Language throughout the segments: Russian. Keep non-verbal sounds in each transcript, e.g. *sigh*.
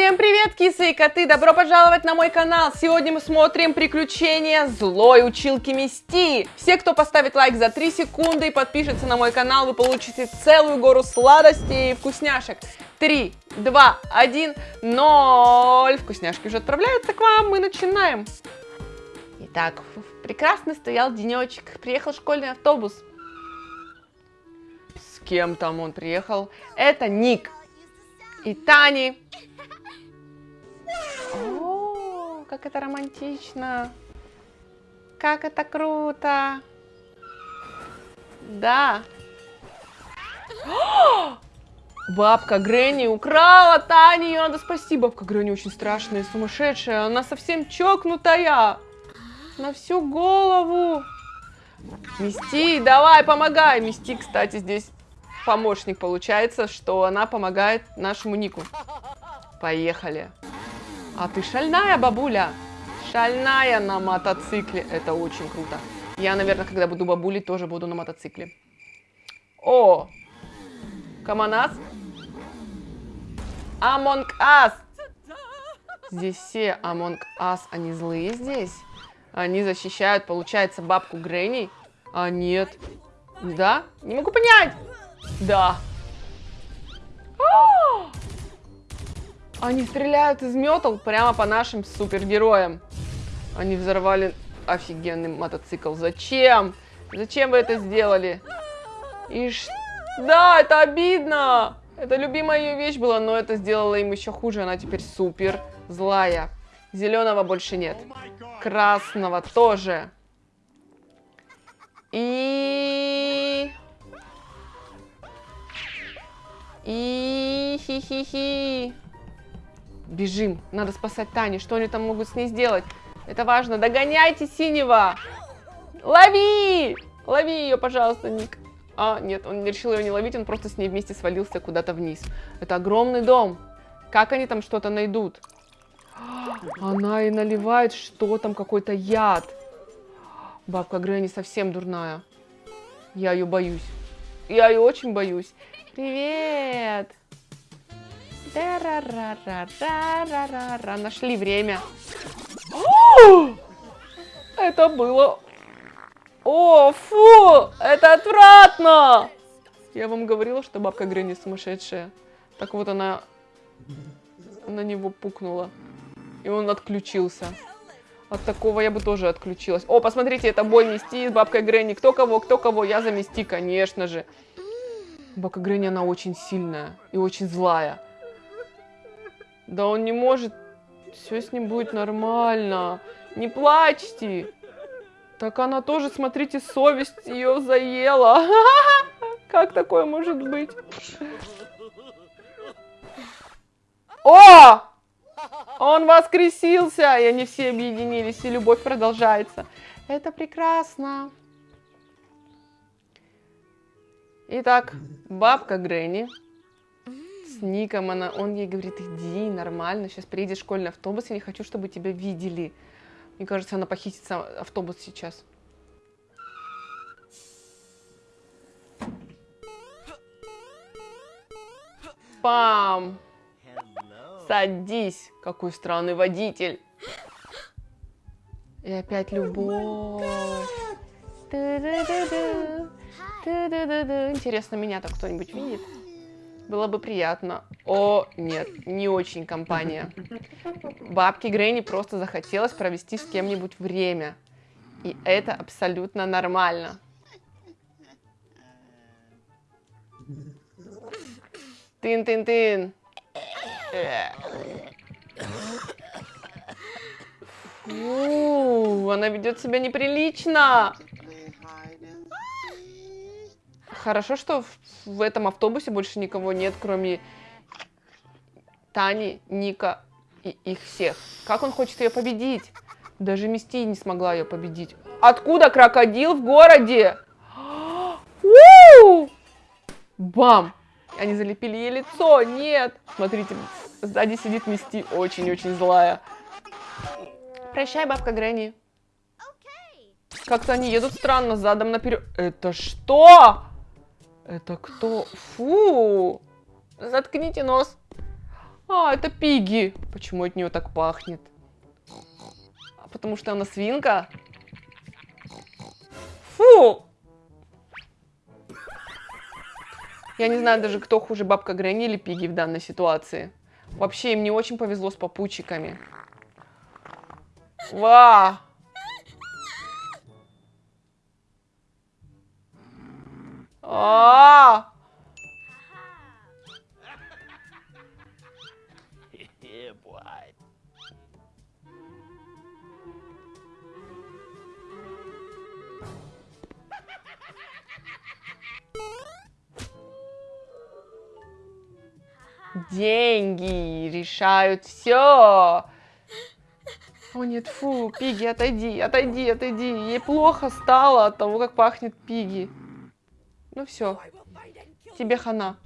Всем привет, кисы и коты! Добро пожаловать на мой канал! Сегодня мы смотрим приключения злой училки Мисти. Все, кто поставит лайк за 3 секунды и подпишется на мой канал, вы получите целую гору сладостей и вкусняшек. 3, 2, 1, 0. Вкусняшки уже отправляются к вам, мы начинаем. Итак, прекрасно стоял денечек. Приехал школьный автобус. С кем там он приехал? Это Ник и Тани. О, как это романтично. Как это круто. Да. *gasps* Бабка Гренни украла Тани, ее надо спасти. Бабка Гренни очень страшная, сумасшедшая. Она совсем чокнутая. На всю голову. Мисти, давай, помогай. Мисти, кстати, здесь помощник получается, что она помогает нашему Нику. Поехали. А ты шальная, бабуля. Шальная на мотоцикле. Это очень круто. Я, наверное, когда буду бабулей, тоже буду на мотоцикле. О! Каманас. Among Us. Здесь все Among Us, они злые здесь. Они защищают, получается, бабку Гренни. А нет. Да? Не могу понять. Да. А! Они стреляют из метал прямо по нашим супергероям. Они взорвали офигенный мотоцикл. Зачем? Зачем вы это сделали? И ш... Да, это обидно. Это любимая ее вещь была, но это сделало им еще хуже. Она теперь супер злая. Зеленого больше нет. Красного тоже. И... И... Хи-хи-хи. Бежим. Надо спасать Тани. Что они там могут с ней сделать? Это важно. Догоняйте синего. Лови! Лови ее, пожалуйста, Ник. А, нет, он решил ее не ловить, он просто с ней вместе свалился куда-то вниз. Это огромный дом. Как они там что-то найдут? Она и наливает, что там, какой-то яд. Бабка Грэнни совсем дурная. Я ее боюсь. Я ее очень боюсь. Привет! Нашли время. Это было... О, фу! Это отвратно! Я вам говорила, что бабка Гренни сумасшедшая. Так вот она на него пукнула. И он отключился. От такого я бы тоже отключилась. О, посмотрите, это бой Мисти с бабкой Гренни. Кто кого, кто кого? Я за Мисти, конечно же. Бабка Гренни, она очень сильная и очень злая. Да он не может. Все с ним будет нормально. Не плачьте. Так она тоже, смотрите, совесть ее заела. *laughs* Как такое может быть? О! Он воскресился, и они все объединились, и любовь продолжается. Это прекрасно. Итак, бабка Гренни с Ником, она, он ей говорит, иди, нормально, сейчас приедет школьный автобус, я не хочу, чтобы тебя видели. Мне кажется, она похитит автобус сейчас. Пам! Садись! Какой странный водитель! И опять любовь. Интересно, меня так кто-нибудь видит? Было бы приятно. О, нет, не очень компания. Бабке Грейни просто захотелось провести с кем-нибудь время. И это абсолютно нормально. Тын-тын-тын. Фу, она ведет себя неприлично. Хорошо, что в, этом автобусе больше никого нет, кроме Тани, Ника и их всех. Как он хочет ее победить? Даже Мисти не смогла ее победить. Откуда крокодил в городе? Бам! Они залепили ей лицо. Нет. Смотрите, сзади сидит Мисти. Очень-очень злая. Прощай, бабка Гренни. Как-то они едут странно, задом наперед. Это что? Это кто? Фу! Заткните нос. А, это Пиги. Почему от нее так пахнет? А потому что она свинка? Фу! Я не знаю даже, кто хуже, бабка Гренни или Пиги в данной ситуации. Вообще, им не очень повезло с попутчиками. Ва! А! Деньги решают все. О нет, фу, Пиги, отойди, отойди, отойди. Ей плохо стало от того, как пахнет Пиги. Ну все, тебе хана.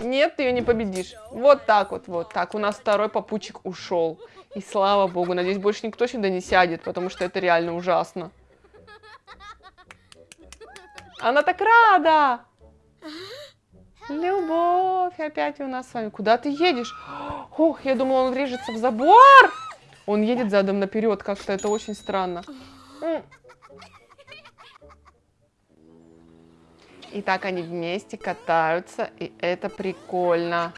Нет, ты ее не победишь. Вот так вот, вот так. У нас второй попутчик ушел. И слава богу, надеюсь, больше никто сюда не сядет, потому что это реально ужасно. Она так рада! Любовь опять у нас с вами. Куда ты едешь? Ох, я думала, он врежется в забор. Он едет задом наперед, как-то это очень странно. И так они вместе катаются, и это прикольно.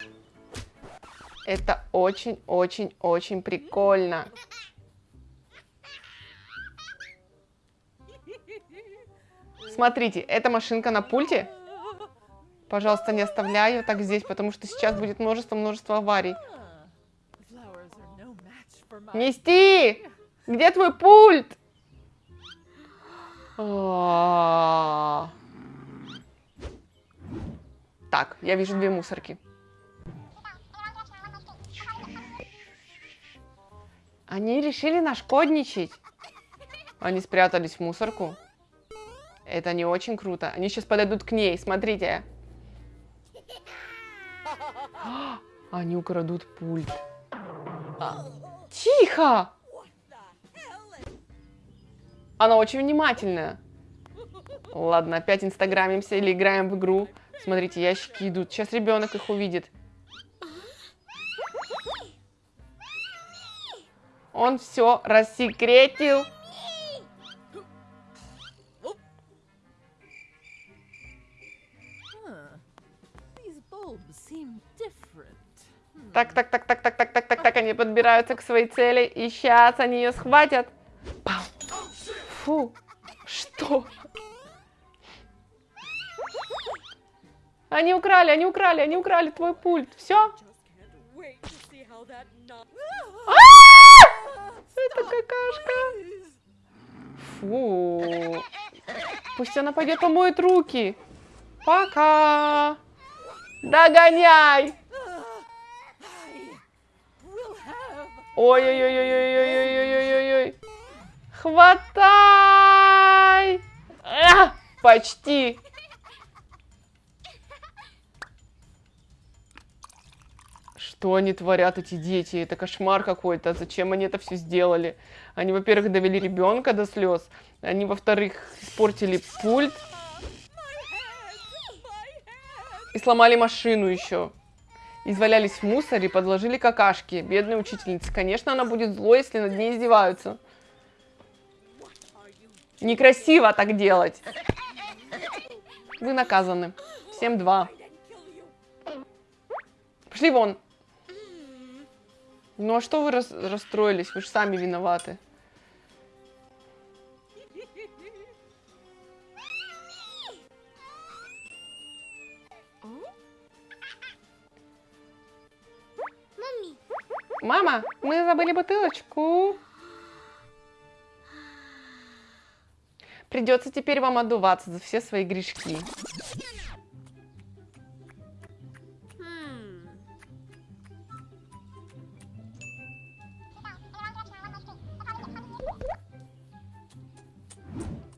Это очень-очень-очень прикольно. Смотрите, эта машинка на пульте. Пожалуйста, не оставляй ее так здесь, потому что сейчас будет множество-множество аварий. Нести! Где твой пульт? А. Так, я вижу две мусорки. Они решили нашкодничать. Они спрятались в мусорку. Это не очень круто. Они сейчас подойдут к ней, смотрите. *gasps* Они украдут пульт. Тихо! Она очень внимательная. Ладно, опять инстаграмимся или играем в игру. Смотрите, ящики идут. Сейчас ребенок их увидит. Он все рассекретил. Так, так, так, так, так, так, так, так, так, они подбираются к своей цели. И сейчас они ее схватят. Фу, что? Они украли, они украли, они украли твой пульт. Все? Это какашка. Фу. Пусть она пойдет помоет руки. Пока. Догоняй. Ой-ой-ой-ой-ой-ой-ой-ой-ой-ой. Хватай. А, почти. Что они творят, эти дети? Это кошмар какой-то. Зачем они это все сделали? Они, во-первых, довели ребенка до слез. Они, во-вторых, испортили пульт. И сломали машину еще. Извалялись в мусоре, подложили какашки. Бедная учительница. Конечно, она будет злой, если над ней издеваются. Некрасиво так делать. Вы наказаны. Всем два. Пошли вон. Ну а что вы рас расстроились? Вы же сами виноваты. Мама, мы забыли бутылочку. Придется теперь вам отдуваться за все свои грешки.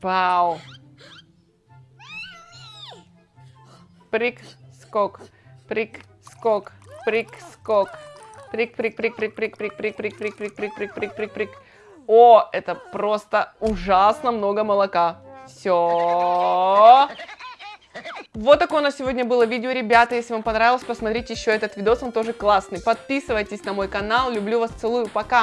Вау. Прик, скок. Прик, скок. Прик, скок. Прик, прик, прик, прик, прик, прик, прик, прик, прик, прик, прик, прик, прик, прик, прик. О, это просто ужасно много молока. Все. Вот такое у нас сегодня было видео, ребята. Если вам понравилось, посмотрите еще этот видос, он тоже классный. Подписывайтесь на мой канал. Люблю вас, целую, пока.